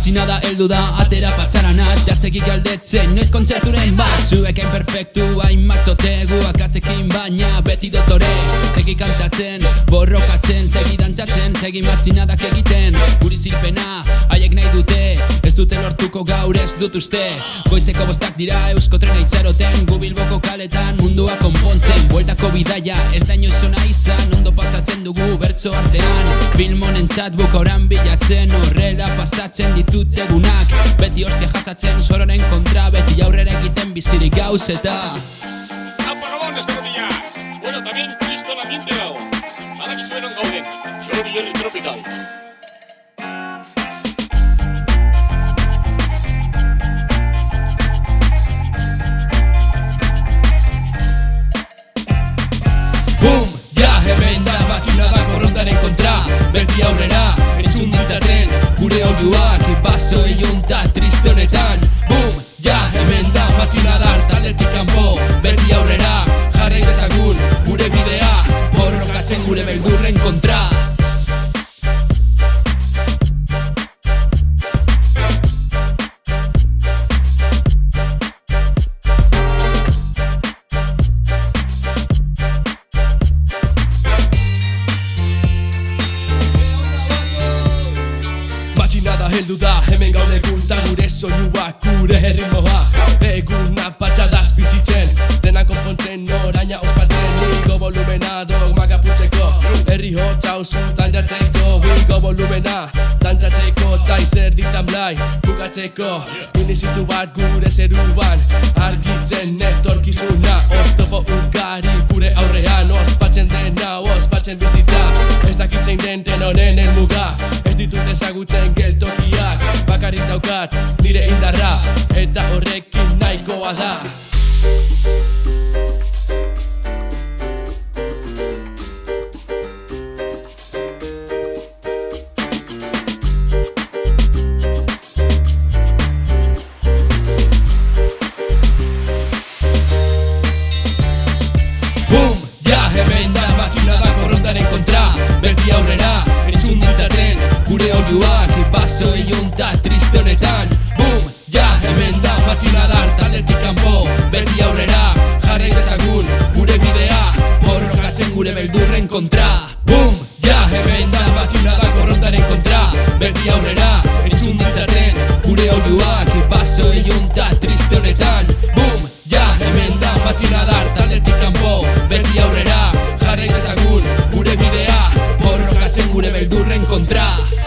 Matxinada heldu da, atera patxarana Ja segik galdetzen, noiz kontzerturen bat. Zuek hain perfektu, hain matzote Guak atzekin baina, beti dotore. Segi kantatzen, borrokatzen Segi dantzatzen, segi matxinadak egiten. Guri zilpena, haiek nahi dute Ez dute lortuko gaur ez dut uste Goizeko bostak dira eusko trena itxaroten Gu bilboko kaletan mundua konpontzen Bueltako bidaia, erdaino zona izan Ondo pasatzen dugu bertso artean Filmonen txat bukoran bilatzen Horrela pasatzen ditut egunak Beti ostia jasatzen sororen kontra Beti aurrera egiten bizirik gauz eta Apagadones, Colombia. Bueno, también el ambiente dago. Badakizue non gauden. Jordi Herri Tropical. Borrokatzen gure beldurren kontra Matxinada heldu da, hemen gaude gunta gure soinuak, gure herrimoa Eguna patxadaz Igo volumena dogmak aputzeko, herri hotza oso dandatzeko Igo volumena, dantzatzeko, ta izer ditan blai bukatzeko. Inizitu bat gure zeruan, argitzen etorkizuna. Oztopo ugari gure aurrean, ospatzen dena, ospatzen bizitza. Ez dakitzein den den honen helmuga Ez ditut ezagutzen geltokiak Bakarrik daukat nire indarra. Eta horrekin nahikoa da oioak Baso eiunta triste honetan Bum, ja, hemen da Matxina dar, taletik kanpo Berri aurrera, jarra ezagun Gure bidea, borrokatzen gure beldurren kontra Bum, ja, hemen da Matxina da korrontaren kontra Berri aurrera, eritzun ditzaten Gure oioak Baso eiunta triste honetan Bum, ja, hemen da Matxina dar, taletik kanpo Berri aurrera, jarra ezagun Gure bidea, borrokatzen gure beldurren kontra Bum, ja, hemen da